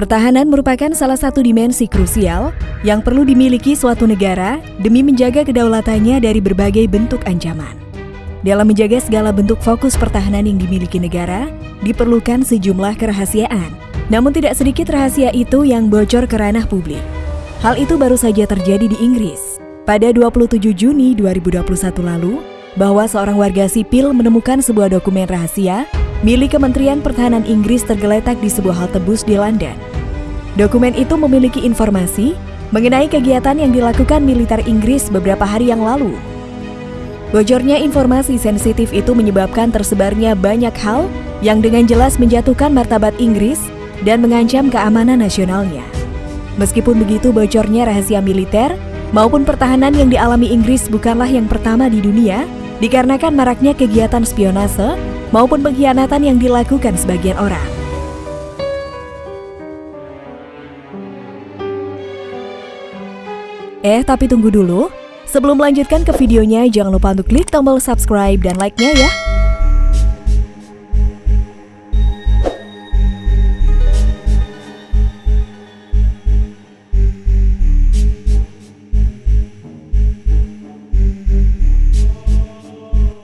Pertahanan merupakan salah satu dimensi krusial yang perlu dimiliki suatu negara demi menjaga kedaulatannya dari berbagai bentuk ancaman. Dalam menjaga segala bentuk fokus pertahanan yang dimiliki negara, diperlukan sejumlah kerahasiaan. Namun tidak sedikit rahasia itu yang bocor ke ranah publik. Hal itu baru saja terjadi di Inggris. Pada 27 Juni 2021 lalu, bahwa seorang warga sipil menemukan sebuah dokumen rahasia milik Kementerian Pertahanan Inggris tergeletak di sebuah halte bus di London. Dokumen itu memiliki informasi mengenai kegiatan yang dilakukan militer Inggris beberapa hari yang lalu. Bocornya informasi sensitif itu menyebabkan tersebarnya banyak hal yang dengan jelas menjatuhkan martabat Inggris dan mengancam keamanan nasionalnya. Meskipun begitu, bocornya rahasia militer maupun pertahanan yang dialami Inggris bukanlah yang pertama di dunia, dikarenakan maraknya kegiatan spionase maupun pengkhianatan yang dilakukan sebagian orang. Eh, tapi tunggu dulu. Sebelum melanjutkan ke videonya, jangan lupa untuk klik tombol subscribe dan like-nya ya.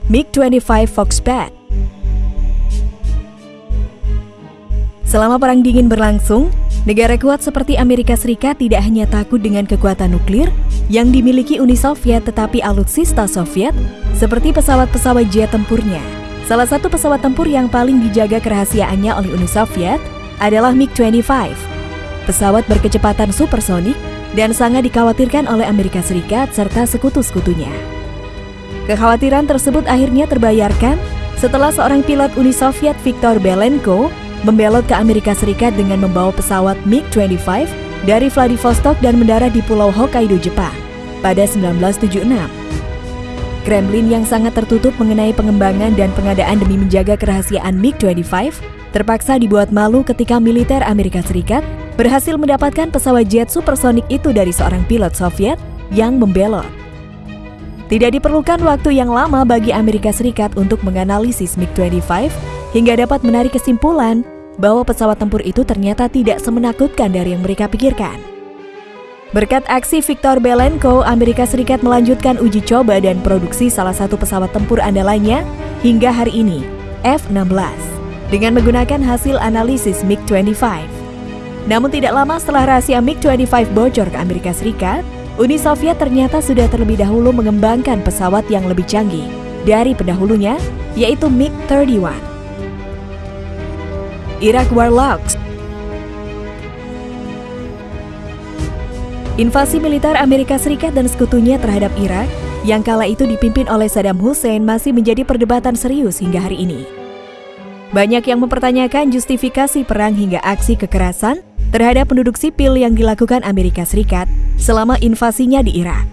MiG-25 Foxbat Selama Perang Dingin berlangsung, negara kuat seperti Amerika Serikat tidak hanya takut dengan kekuatan nuklir yang dimiliki Uni Soviet tetapi alutsista Soviet seperti pesawat-pesawat jet tempurnya. Salah satu pesawat tempur yang paling dijaga kerahasiaannya oleh Uni Soviet adalah MiG-25. Pesawat berkecepatan supersonik dan sangat dikhawatirkan oleh Amerika Serikat serta sekutu-sekutunya. Kekhawatiran tersebut akhirnya terbayarkan setelah seorang pilot Uni Soviet Viktor Belenko membelot ke Amerika Serikat dengan membawa pesawat MiG-25 dari Vladivostok dan mendarat di Pulau Hokkaido, Jepang pada 1976. Kremlin yang sangat tertutup mengenai pengembangan dan pengadaan demi menjaga kerahasiaan MiG-25 terpaksa dibuat malu ketika militer Amerika Serikat berhasil mendapatkan pesawat jet supersonik itu dari seorang pilot Soviet yang membelot. Tidak diperlukan waktu yang lama bagi Amerika Serikat untuk menganalisis MiG-25 hingga dapat menarik kesimpulan bahwa pesawat tempur itu ternyata tidak semenakutkan dari yang mereka pikirkan. Berkat aksi Victor Belenko, Amerika Serikat melanjutkan uji coba dan produksi salah satu pesawat tempur andalannya hingga hari ini, F-16, dengan menggunakan hasil analisis MiG-25. Namun tidak lama setelah rahasia MiG-25 bocor ke Amerika Serikat, Uni Soviet ternyata sudah terlebih dahulu mengembangkan pesawat yang lebih canggih dari pendahulunya, yaitu MiG-31. Iraq Warlocks Invasi militer Amerika Serikat dan sekutunya terhadap Irak yang kala itu dipimpin oleh Saddam Hussein masih menjadi perdebatan serius hingga hari ini. Banyak yang mempertanyakan justifikasi perang hingga aksi kekerasan terhadap penduduk sipil yang dilakukan Amerika Serikat selama invasinya di Irak.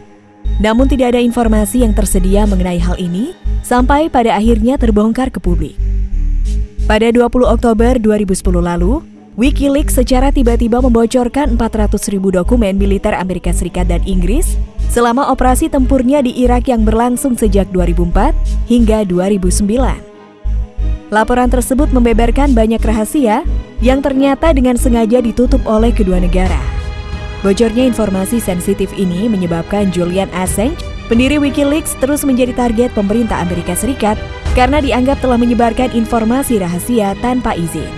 Namun tidak ada informasi yang tersedia mengenai hal ini sampai pada akhirnya terbongkar ke publik. Pada 20 Oktober 2010 lalu, Wikileaks secara tiba-tiba membocorkan 400 ribu dokumen militer Amerika Serikat dan Inggris selama operasi tempurnya di Irak yang berlangsung sejak 2004 hingga 2009. Laporan tersebut membeberkan banyak rahasia yang ternyata dengan sengaja ditutup oleh kedua negara. Bocornya informasi sensitif ini menyebabkan Julian Assange, pendiri Wikileaks, terus menjadi target pemerintah Amerika Serikat karena dianggap telah menyebarkan informasi rahasia tanpa izin.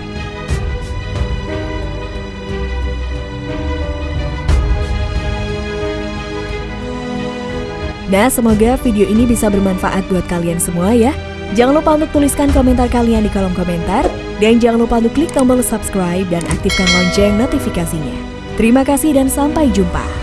Nah, semoga video ini bisa bermanfaat buat kalian semua ya. Jangan lupa untuk tuliskan komentar kalian di kolom komentar. Dan jangan lupa untuk klik tombol subscribe dan aktifkan lonceng notifikasinya. Terima kasih dan sampai jumpa.